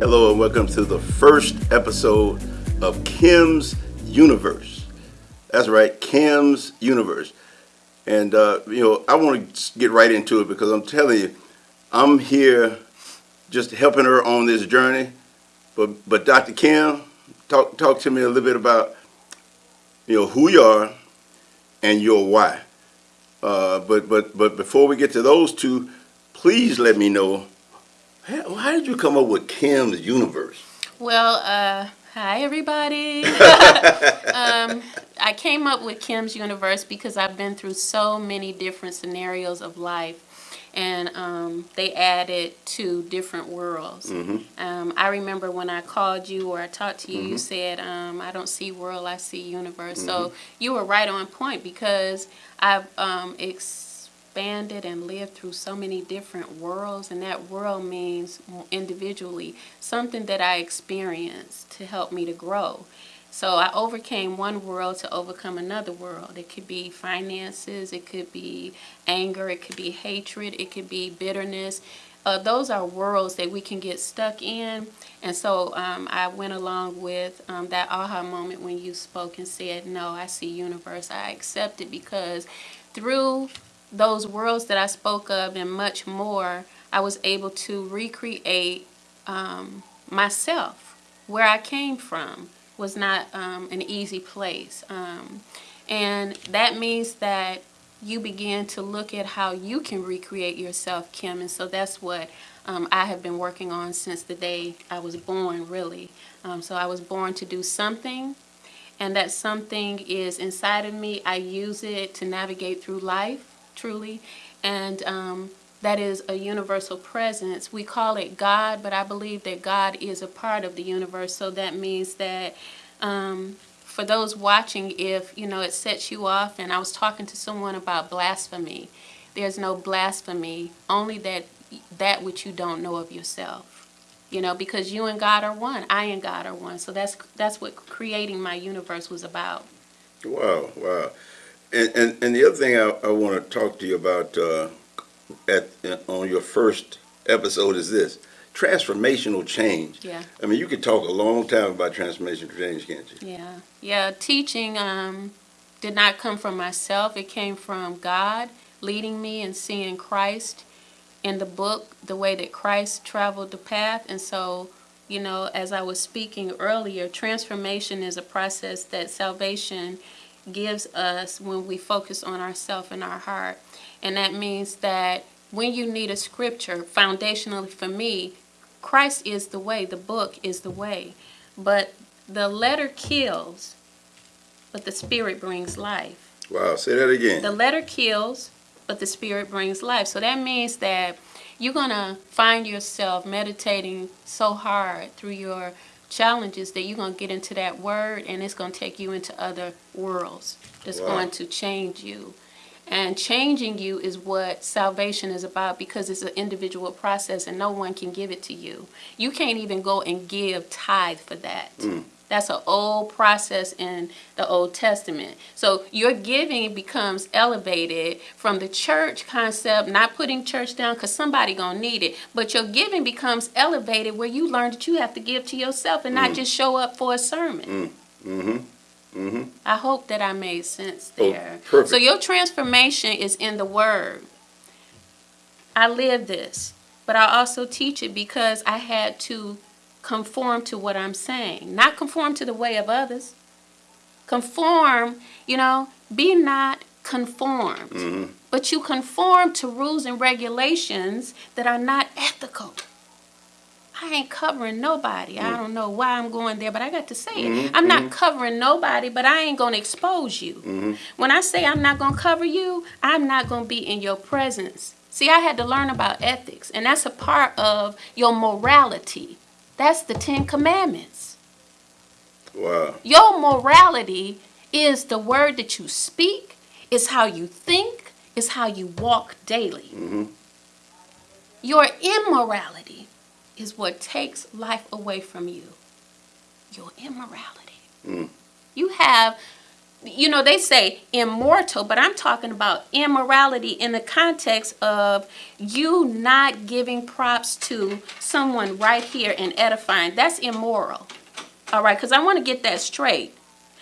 Hello and welcome to the first episode of Kim's Universe. That's right, Kim's Universe. And, uh, you know, I want to get right into it because I'm telling you, I'm here just helping her on this journey. But, but Dr. Kim, talk, talk to me a little bit about, you know, who you are and your why. Uh, but, but, but before we get to those two, please let me know, how, how did you come up with Kim's Universe? Well, uh, hi everybody. um, I came up with Kim's Universe because I've been through so many different scenarios of life and um, they added to different worlds. Mhm. Um, I remember when I called you or I talked to you, Mm-hmm. you said, um, I don't see world, I see universe. So you were right on point because I've um, expanded and lived through so many different worlds, and that world means individually something that I experienced to help me to grow. So I overcame one world to overcome another world. It could be finances, it could be anger, it could be hatred, it could be bitterness. Uh, those are worlds that we can get stuck in. And so um, I went along with um, that aha moment when you spoke and said, No, I see universe. I accept it because through those worlds that I spoke of and much more, I was able to recreate um, myself. Where I came from was not um, an easy place. Um, and that means that you begin to look at how you can recreate yourself, Kim. And so that's what um, I have been working on since the day I was born, really. Um, so I was born to do something, and that something is inside of me. I use it to navigate through life, truly. And um, that is a universal presence. We call it God, but I believe that God is a part of the universe. So that means that um, for those watching, if you know it sets you off, and I was talking to someone about blasphemy. There's no blasphemy, only that that which you don't know of yourself. You know, because you and God are one. I and God are one. So that's that's what creating my universe was about. Wow, wow. And, and, and the other thing I, I want to talk to you about uh, at on your first episode is this transformational change. Yeah. I mean, you could talk a long time about transformational change, can't you? Yeah, yeah. Teaching um, did not come from myself. It came from God leading me and seeing Christ in the book, the way that Christ traveled the path. And so, you know, as I was speaking earlier, transformation is a process that salvation gives us when we focus on ourself and our heart. And that means that when you need a scripture, foundationally for me, Christ is the way, the book is the way. But the letter kills, but the spirit brings life. Wow, say that again. The letter kills, but the spirit brings life. So that means that you're going to find yourself meditating so hard through your challenges that you're going to get into that word and it's going to take you into other worlds that's Wow. going to change you. And changing you is what salvation is about because it's an individual process and no one can give it to you. You can't even go and give tithe for that. Mm. That's an old process in the Old Testament. So your giving becomes elevated from the church concept, not putting church down because somebody gonna need it, but your giving becomes elevated where you learn that you have to give to yourself and not just show up for a sermon. Mm-hmm. Mm-hmm. I hope that I made sense Oh, there. perfect. So your transformation is in the word. I live this, but I also teach it because I had to conform to what I'm saying, not conform to the way of others. Conform, you know, be not conformed, Mm-hmm. but you conform to rules and regulations that are not ethical. I ain't covering nobody. I mm. don't know why I'm going there, but I got to say it. Mm-hmm. I'm not mm-hmm. covering nobody, but I ain't going to expose you. Mm-hmm. When I say I'm not going to cover you, I'm not going to be in your presence. See, I had to learn about ethics, and that's a part of your morality. That's the Ten Commandments. Wow. Your morality is the word that you speak, is how you think, is how you walk daily. Mm-hmm. Your immorality is what takes life away from you. Your immorality. Mm. You have you know, they say immortal, but I'm talking about immorality in the context of you not giving props to someone right here and edifying. That's immoral. All right, because I want to get that straight.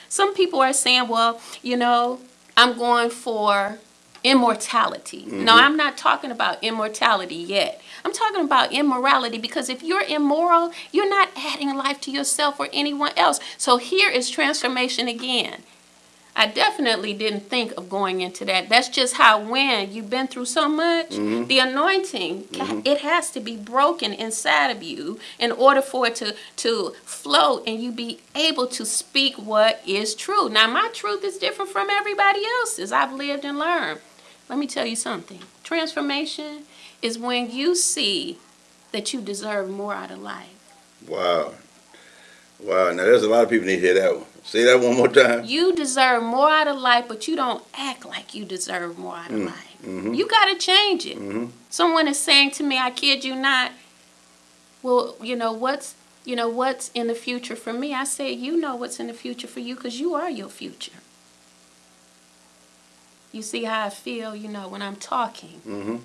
Some people are saying, well, you know, I'm going for immortality. No, mm-hmm. I'm not talking about immortality yet. I'm talking about immorality because if you're immoral, you're not adding life to yourself or anyone else. So here is transformation again. I definitely didn't think of going into that. That's just how when you've been through so much, mm-hmm. the anointing mm-hmm. it has to be broken inside of you in order for it to to flow and you be able to speak what is true. Now my truth is different from everybody else's. I've lived and learned. Let me tell you something. Transformation is when you see that you deserve more out of life. Wow. Wow. Now there's a lot of people need to hear that one. Say that one more time. You deserve more out of life, but you don't act like you deserve more out of mm, life. Mm-hmm. You got to change it. Mm-hmm. Someone is saying to me, I kid you not, well, you know, what's you know what's in the future for me? I say, you know what's in the future for you because you are your future. You see how I feel, you know, when I'm talking Mm-hmm.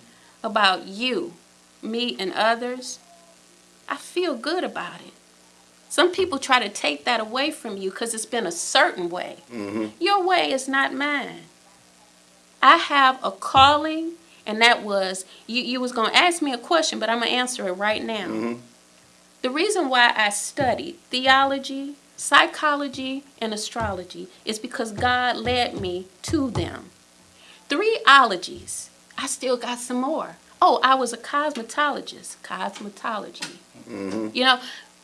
about you, me, and others. I feel good about it. Some people try to take that away from you because it's been a certain way. Mm-hmm. Your way is not mine. I have a calling, and that was you. You was gonna ask me a question, but I'm gonna answer it right now. Mhm. The reason why I studied theology, psychology, and astrology is because God led me to them. Three ologies. I still got some more. Oh, I was a cosmetologist. Cosmetology. Mm-hmm. You know,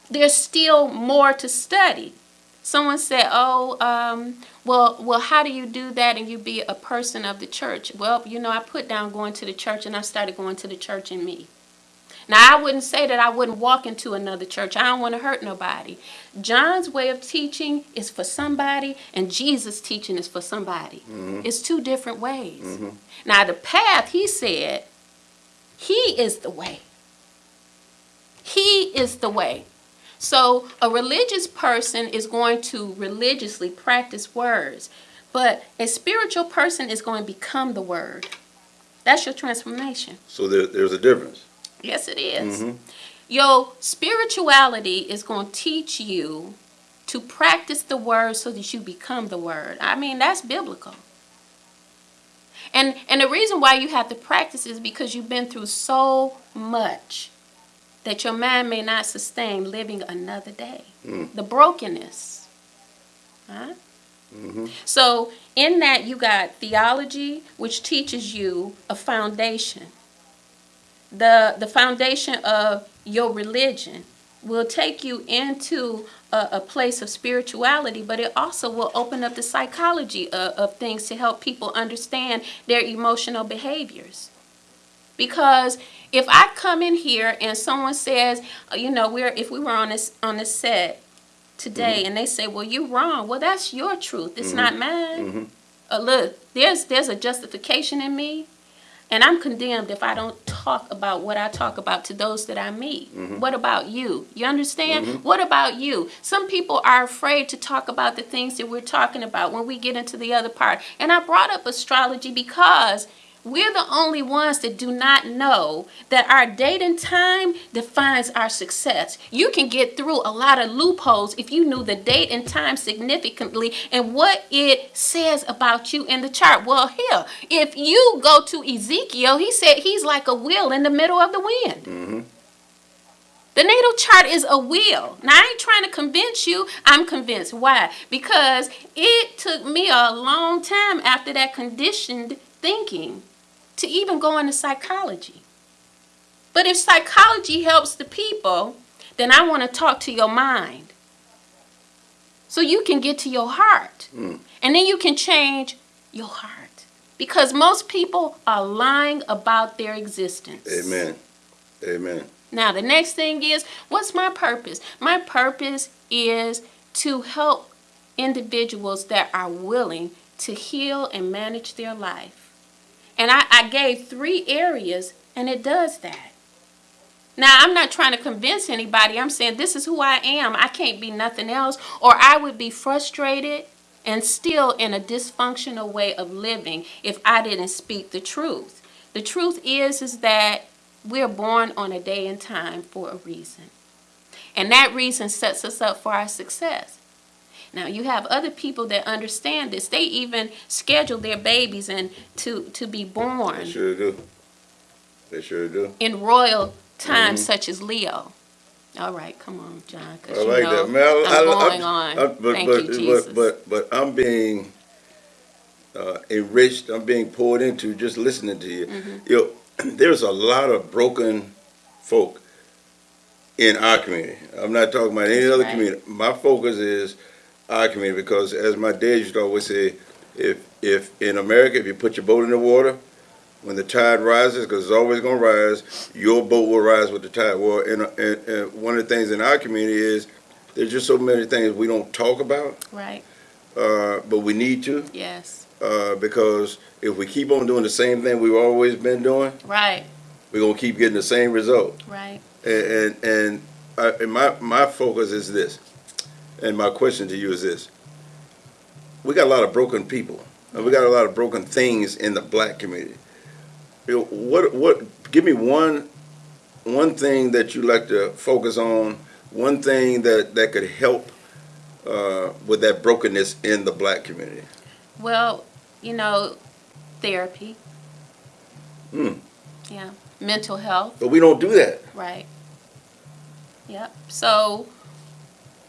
there's still more to study. Someone said, "Oh, um, well, well, how do you do that and you be a person of the church?" Well, you know, I put down going to the church and I started going to the church in me. Now, I wouldn't say that I wouldn't walk into another church. I don't want to hurt nobody. John's way of teaching is for somebody, and Jesus' teaching is for somebody. It's two different ways. Now, the path, he said, he is the way. He is the way. So a religious person is going to religiously practice words, but a spiritual person is going to become the word. That's your transformation. So there, there's a difference. Yes, it is. Mhm. Your spirituality is going to teach you to practice the word so that you become the word. I mean, that's biblical. And and the reason why you have to practice is because you've been through so much that your mind may not sustain living another day. Mm. The brokenness. Huh? Mhm. So in that you got theology, which teaches you a foundation. The the foundation of your religion will take you into a, a place of spirituality, but it also will open up the psychology of, of things to help people understand their emotional behaviors. Because if I come in here and someone says, uh, you know, we're if we were on this on this set today and they say, well, you're wrong. Well, that's your truth. It's not mine. Mhm. Uh, look, there's there's a justification in me, and I'm condemned if I don't talk about what I talk about to those that I meet. What about you? You understand? What about you? Some people are afraid to talk about the things that we're talking about when we get into the other part. And I brought up astrology because we're the only ones that do not know that our date and time defines our success. You can get through a lot of loopholes if you knew the date and time significantly and what it says about you in the chart. Well, here, if you go to Ezekiel, he said he's like a wheel in the middle of the wind. Mm-hmm. The natal chart is a wheel. Now, I ain't trying to convince you. I'm convinced. Why? Because it took me a long time after that conditioned thinking to even go into psychology. But if psychology helps the people, then I want to talk to your mind. So you can get to your heart. Mm. And then you can change your heart. Because most people are lying about their existence. Amen. Amen. Now, the next thing is what's my purpose? My purpose is to help individuals that are willing to heal and manage their life. And I, I gave three areas, and it does that. Now, I'm not trying to convince anybody. I'm saying this is who I am. I can't be nothing else, or I would be frustrated and still in a dysfunctional way of living if I didn't speak the truth. The truth is is that we're born on a day and time for a reason. And that reason sets us up for our success. Now you have other people that understand this. They even schedule their babies and to to be born. They sure do. They sure do. In royal times mm-hmm. such as Leo. All right, come on, John. I like know that, man. I, I'm I, going I, on. I, but, Thank but, you, Jesus. But, but, but I'm being uh, enriched. I'm being poured into just listening to you. Mm-hmm. You know, there's a lot of broken folk in our community. I'm not talking about any other right. community. My focus is our community because, as my dad used to always say, if if in America, if you put your boat in the water, when the tide rises, because it's always going to rise, your boat will rise with the tide. Well, and, and, and, one of the things in our community is there's just so many things we don't talk about. Right. Uh, but we need to. Yes. Uh, because if we keep on doing the same thing we've always been doing, right, we're gonna keep getting the same result. Right. And and, and, I, and my my focus is this, and my question to you is this: We got a lot of broken people, and we got a lot of broken things in the black community you know, what what give me one one thing that you like to focus on, one thing that that could help uh, with that brokenness in the black community. Well, you know, therapy. Hmm. Yeah, mental health. But we don't do that. Right. Yep. So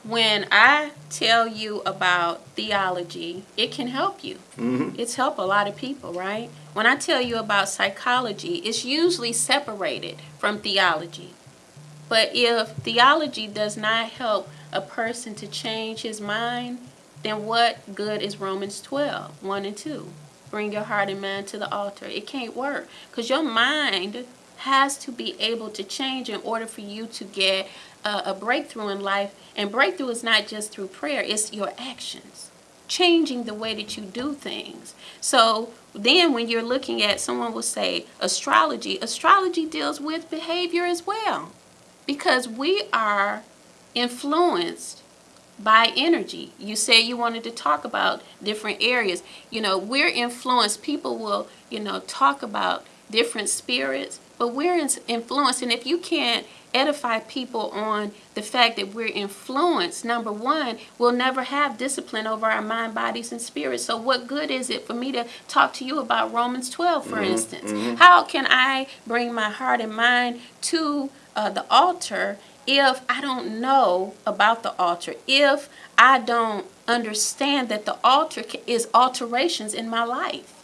when I tell you about theology, it can help you. Mm-hmm. It's helped a lot of people, right? When I tell you about psychology, it's usually separated from theology. But if theology does not help a person to change his mind, then what good is Romans 12, 1 and 2? Bring your heart and mind to the altar. It can't work because your mind has to be able to change in order for you to get a, a breakthrough in life. And breakthrough is not just through prayer, it's your actions, changing the way that you do things. So then when you're looking at, someone will say astrology, astrology deals with behavior as well. Because we are influenced by energy. You say you wanted to talk about different areas. You know, we're influenced. People will, you know, talk about different spirits, but we're influenced. And if you can't edify people on the fact that we're influenced, number one, we'll never have discipline over our mind, bodies, and spirits. So, what good is it for me to talk to you about Romans 12, for mm-hmm, instance? Mm-hmm. How can I bring my heart and mind to uh, the altar if I don't know about the altar? If I don't understand that the altar is alterations in my life?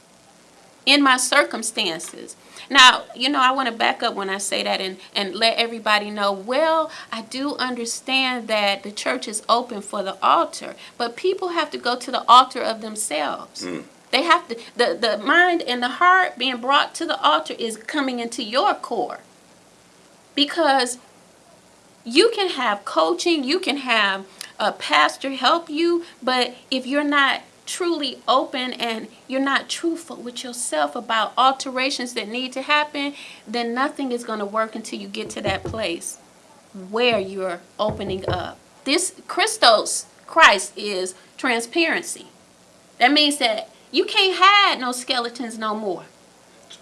In my circumstances. Now, you know, I want to back up when I say that and, and let everybody know, well, I do understand that the church is open for the altar, but people have to go to the altar of themselves. Mm. They have to, the, the mind and the heart being brought to the altar is coming into your core. Because you can have coaching, you can have a pastor help you, but if you're not truly open and you're not truthful with yourself about alterations that need to happen, then nothing is going to work until you get to that place where you're opening up. This Christos, Christ, is transparency. That means that you can't hide no skeletons no more.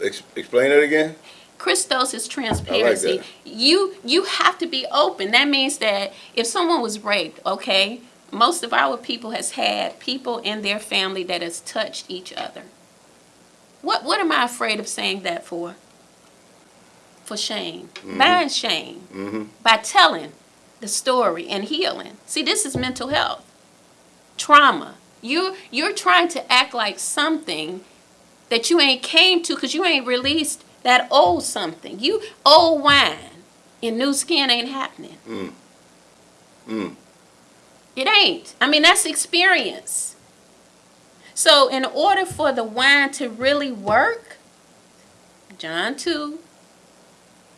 Ex- explain it again. Christos is transparency. Like you you have to be open. That means that if someone was raped, okay, most of our people has had people in their family that has touched each other. What what am I afraid of saying that for? For shame. Mm-hmm. By shame. Mm-hmm. By telling the story and healing. See, this is mental health. Trauma. You you're trying to act like something that you ain't came to because you ain't released that old something. You old wine in new skin ain't happening. Mm. Mm. It ain't. I mean, that's experience. So, in order for the wine to really work, John 2,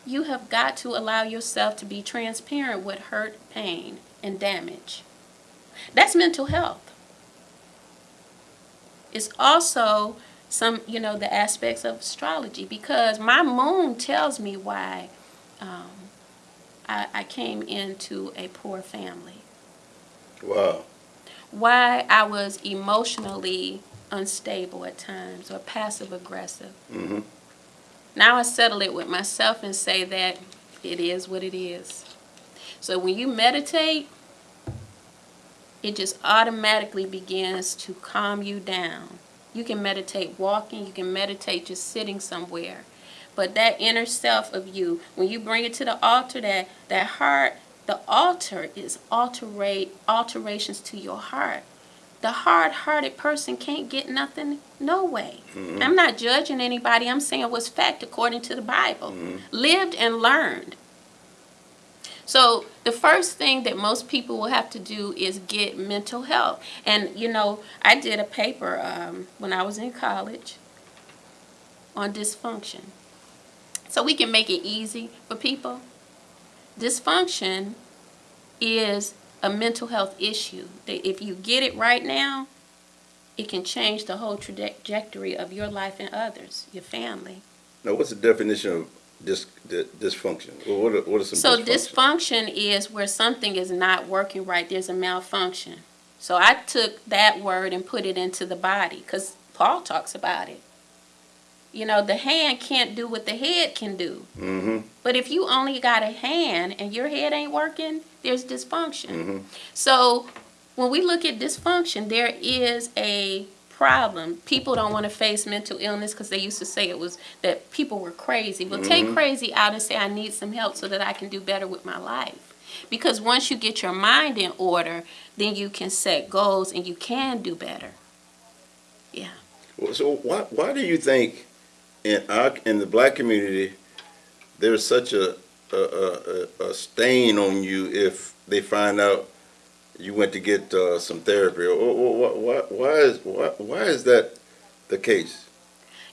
you have got to allow yourself to be transparent with hurt, pain, and damage. That's mental health. It's also some, you know, the aspects of astrology because my moon tells me why um, I, I came into a poor family. Wow. why I was emotionally unstable at times or passive aggressive. hmm Now I settle it with myself and say that it is what it is. So when you meditate, it just automatically begins to calm you down. You can meditate walking, you can meditate just sitting somewhere. But that inner self of you, when you bring it to the altar, that, that heart, the altar is alterate, alterations to your heart. The hard-hearted person can't get nothing, no way. I'm not judging anybody. I'm saying what's fact according to the Bible. Lived and learned. So the first thing that most people will have to do is get mental health. And you know, I did a paper um, when I was in college on dysfunction. So we can make it easy for people. Dysfunction is a mental health issue. If you get it right now, it can change the whole trajectory of your life and others, your family. Now, what's the definition of dis, dysfunction? What are, what are some So dysfunctions? dysfunction is where something is not working right. There's a malfunction. So I took that word and put it into the body because Paul talks about it. You know, the hand can't do what the head can do. hmm But if you only got a hand and your head ain't working, there's dysfunction. hmm So when we look at dysfunction, there is a problem. People don't want to face mental illness because they used to say it was that people were crazy. Well, take Mhm. crazy out and say, I need some help so that I can do better with my life. Because once you get your mind in order, then you can set goals and you can do better. Well, So why, why do you think in our, in the black community, there's such a, a, a, a- stain on you if they find out you went to get uh, some therapy? Or why, why is why, why is that the case?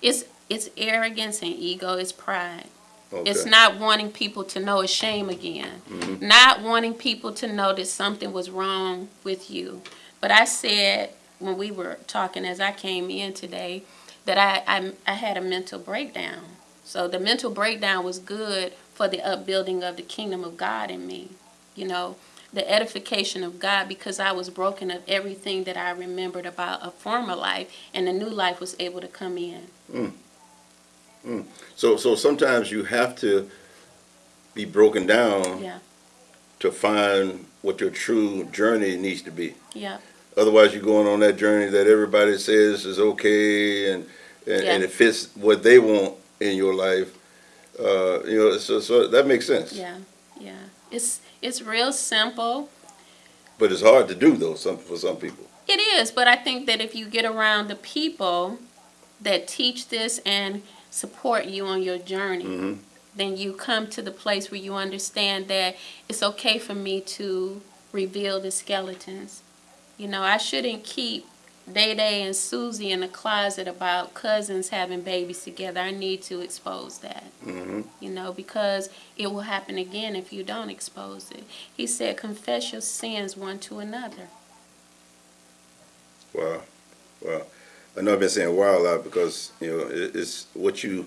It's it's arrogance and ego, it's pride. Okay. It's not wanting people to know it's shame again. Mhm. Not wanting people to know that something was wrong with you. But I said when we were talking as I came in today that I, I, I had a mental breakdown. So the mental breakdown was good for the upbuilding of the kingdom of God in me. You know, the edification of God because I was broken of everything that I remembered about a former life and the new life was able to come in. Mm. Mm. So so sometimes you have to be broken down Yeah, to find what your true journey needs to be. yeah. Otherwise, you're going on that journey that everybody says is okay and and, Yeah. and it fits what they want in your life. Uh, you know, so so that makes sense. Yeah, yeah. It's it's real simple. But it's hard to do though. Some for some people. It is, but I think that if you get around the people that teach this and support you on your journey, hmm then you come to the place where you understand that it's okay for me to reveal the skeletons. You know, I shouldn't keep Day Day and Susie in the closet about cousins having babies together. I need to expose that. hmm you know, because it will happen again if you don't expose it. He said, confess your sins one to another. Wow, wow. I know I've been saying wow a lot because you know it's what you.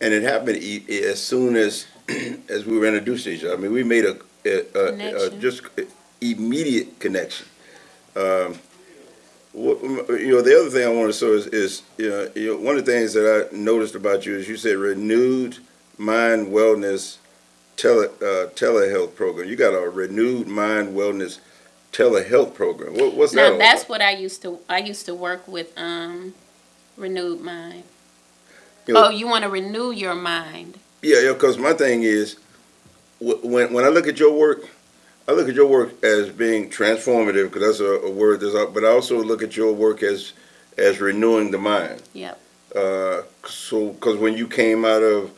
And it happened as soon as as we were introduced to each other. I mean, we made a, a, a, a just immediate connection. Um, what, you know, the other thing I want to say is, is you, know, you know, one of the things that I noticed about you is you said renewed mind wellness tele uh, telehealth program. You got a renewed mind wellness telehealth program. What, what's that? Now all that's about? what I used to I used to work with um renewed mind. You know- oh, you want to renew your mind. Yeah, yeah. Because my thing is, when when I look at your work, I look at your work as being transformative because that's a, a word that's out. But I also look at your work as as renewing the mind. Yep. Uh, so because when you came out of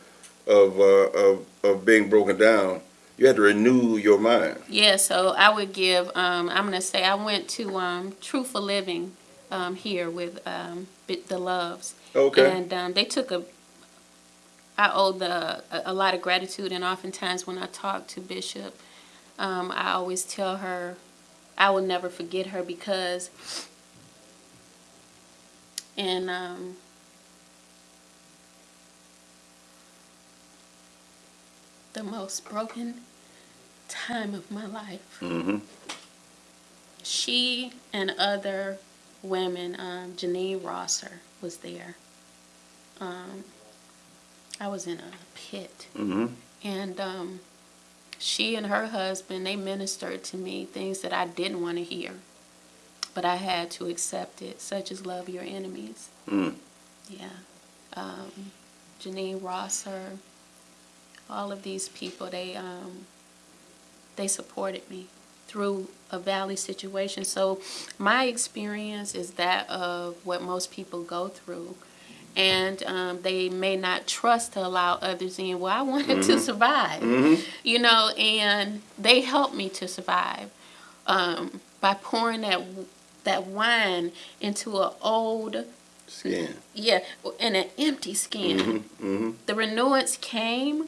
of, uh, of of being broken down, you had to renew your mind. Yeah, so I would give um I'm going to say I went to um for Living um here with um the Loves. Okay. And um, they took a, I owe the, a, a lot of gratitude, and oftentimes when I talk to Bishop, um, I always tell her I will never forget her because in um, the most broken time of my life, hmm she and other women, um, Janine Rosser was there. Um, I was in a pit. Mm-hmm. And um, she and her husband, they ministered to me things that I didn't want to hear. But I had to accept it, such as love your enemies. Mm. Yeah. Um, Janine Rosser, all of these people, they um, they supported me through a valley situation. So my experience is that of what most people go through. And um, they may not trust to allow others in. Well, I wanted to survive, you know, and they helped me to survive um, by pouring that that wine into an old Skin. yeah, in an empty skin. Mm-hmm. The renewance came,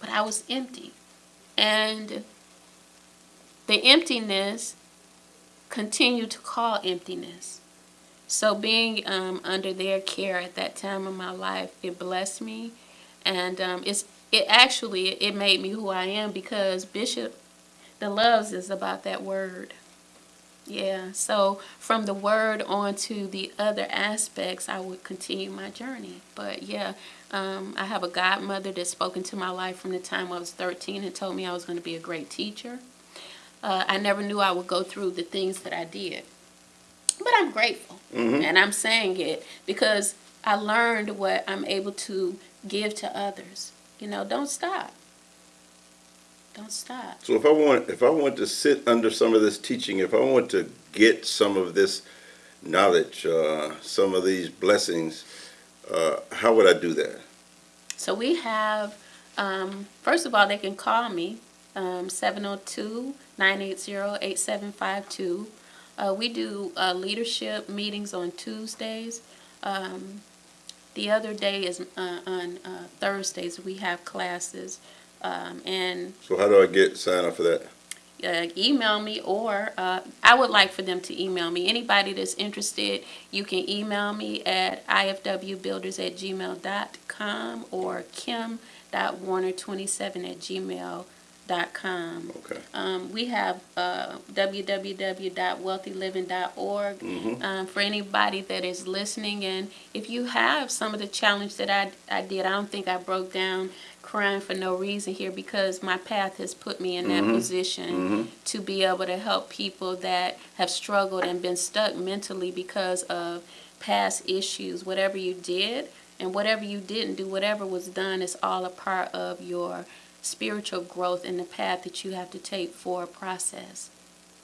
but I was empty. And the emptiness continued to call emptiness. So being um, under their care at that time of my life, it blessed me, and um, it's it actually it made me who I am because Bishop, the loves is about that word. Yeah, so from the word on to the other aspects, I would continue my journey. But yeah, um, I have a godmother that spoke into my life from the time I was 13 and told me I was going to be a great teacher. Uh, I never knew I would go through the things that I did. But I'm grateful. And I'm saying it because I learned what I'm able to give to others. You know, don't stop. Don't stop. So if I want, if I want to sit under some of this teaching, if I want to get some of this knowledge, uh, some of these blessings, uh, how would I do that? So we have, um, first of all, they can call me, um, 702 980 8752. Uh, we do uh, leadership meetings on Tuesdays. Um, the other day is uh, on uh, Thursdays, we have classes. Um, and So how do I get sign up for that? uh, email me or uh, I would like for them to email me. Anybody that's interested, you can email me at ifwbuilders at gmail.com or kim.warner27 at gmail.com. Okay. Um, we have uh, www.wealthyliving.org Mm-hmm. um, for anybody that is listening. And if you have some of the challenge that I, I did, I don't think I broke down crying for no reason here because my path has put me in that position to be able to help people that have struggled and been stuck mentally because of past issues. Whatever you did and whatever you didn't do, whatever was done is all a part of your spiritual growth and the path that you have to take for a process.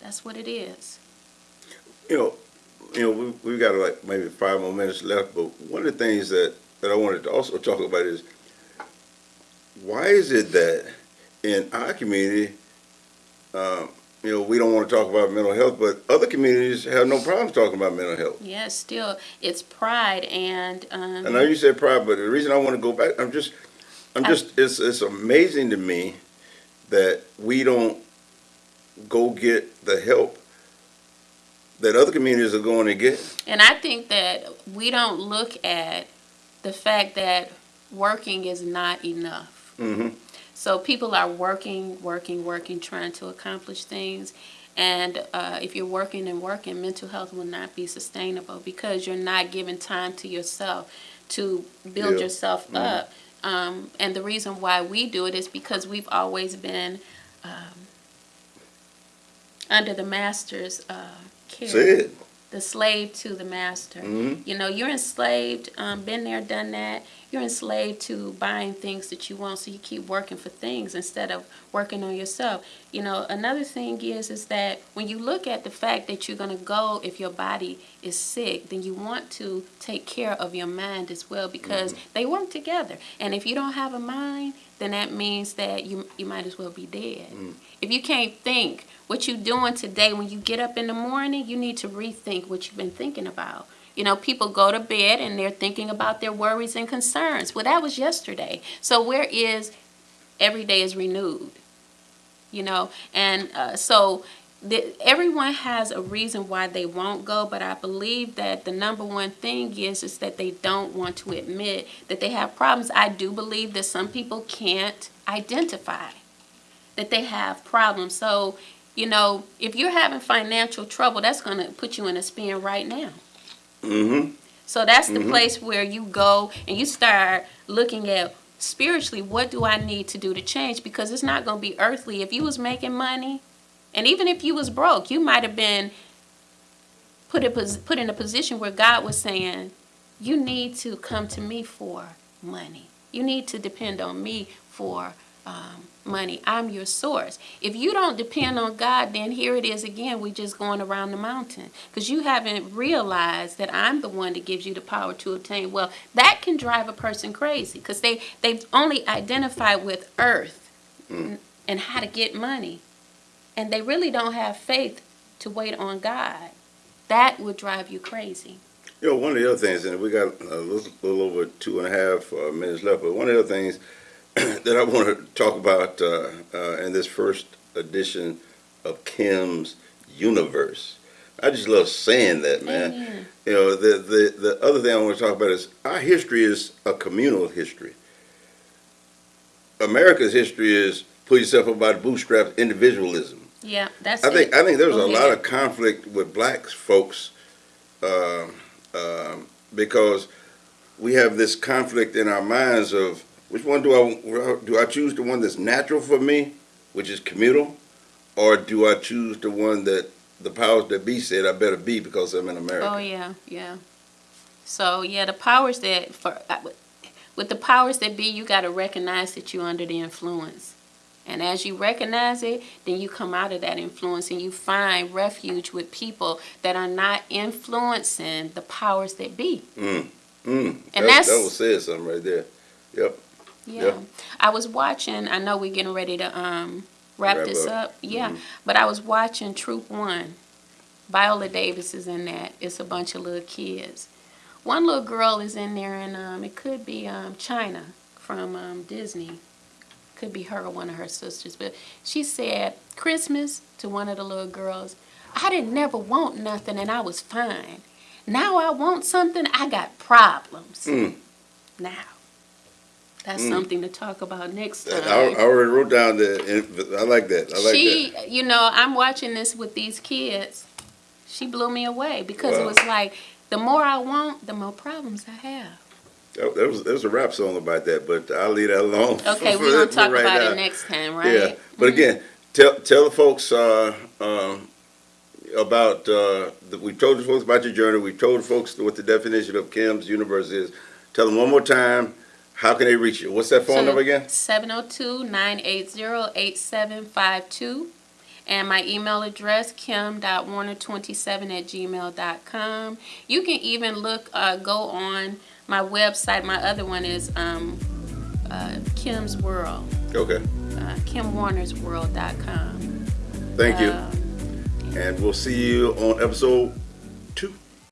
That's what it is. You know, you know, we, we've got like maybe five more minutes left, but one of the things that, that I wanted to also talk about is why is it that in our community, um, you know, we don't want to talk about mental health, but other communities have no problems talking about mental health. Yeah, still, it's pride and, um, I know you said pride, but the reason I want to go back, I'm just, I'm just, it's, it's amazing to me that we don't go get the help that other communities are going to get. And I think that we don't look at the fact that working is not enough. Mm-hmm. So people are working, working, working, trying to accomplish things. And uh, if you're working and working, mental health will not be sustainable because you're not giving time to yourself to build Yeah. yourself Mhm. up. Um, and the reason why we do it is because we've always been um, under the master's uh, care the slave to the master. Mhm. You know, you're enslaved, um, been there, done that. You're enslaved to buying things that you want, so you keep working for things instead of working on yourself. You know, another thing is is that when you look at the fact that you're gonna go if your body is sick, then you want to take care of your mind as well because mm-hmm. they work together. And if you don't have a mind, then that means that you you might as well be dead. Mm. If you can't think what you're doing today when you get up in the morning, you need to rethink what you've been thinking about. You know, people go to bed and they're thinking about their worries and concerns. Well, that was yesterday. So where is every day is renewed? You know, and uh, so the, everyone has a reason why they won't go, but I believe that the number one thing is is that they don't want to admit that they have problems. I do believe that some people can't identify that they have problems. So you know, if you're having financial trouble, that's going to put you in a spin right now. Mm-hmm. So that's the place where you go and you start looking at spiritually what do I need to do to change because it's not going to be earthly. If you was making money and even if you was broke, you might have been put a, put in a position where God was saying, you need to come to me for money. You need to depend on me for um, money. I'm your source. If you don't depend on God, then here it is again. We're just going around the mountain because you haven't realized that I'm the one that gives you the power to obtain Well, That can drive a person crazy because they they've only identified with earth and how to get money, and they really don't have faith to wait on God. That would drive you crazy. You know, one of the other things, and we got a little, little over two and a half uh, minutes left, but one of the other things that I want to talk about uh, uh, in this first edition of Kim's Universe. I just love saying that, man. Amen. You know, the, the, the other thing I want to talk about is our history is a communal history. America's history is pull yourself up by the bootstraps, individualism. Yeah, that's I think it. I think there's Go a lot of conflict with black folks um, because we have this conflict in our minds of which one do I do I choose the one that's natural for me, which is communal, or do I choose the one that the powers that be said I better be because I'm in America? Oh yeah, yeah. So yeah, the powers that for uh, with the powers that be, you got to recognize that you're under the influence, and as you recognize it, then you come out of that influence and you find refuge with people that are not influencing the powers that be. Mm, And that, that's- that was said something right there. Yep. Yeah. Yeah. I was watching, I know we're getting ready to um wrap, Wrap this up. up. Yeah. Mhm. But I was watching Troop One. Viola Davis is in that. It's a bunch of little kids. One little girl is in there and um it could be um China from um Disney. Could be her or one of her sisters. But she said Christmas to one of the little girls, I didn't never want nothing and I was fine. Now I want something, I got problems. Mm. Now. That's Mm. something to talk about next time. I, I already wrote down the. I like that. I like that. she, that. you know, I'm watching this with these kids. She blew me away because it was like the more I want, the more problems I have. That, that was there was a rap song about that, but I'll leave that alone. Okay, we're gonna talk right about now. it next time, right? Yeah, but again, tell tell the folks uh, um, about uh, the, we told the folks about your journey. We told the folks what the definition of Kim's Universe is. Tell them one more time. How can they reach you? What's that phone number again? 702-980-8752. And my email address, kim.warner27 at gmail.com. You can even look, uh, go on my website. My other one is um, uh, Kim's World, Okay. uh, kimwarnersworld.com. Thank you, Uh, and we'll see you on episode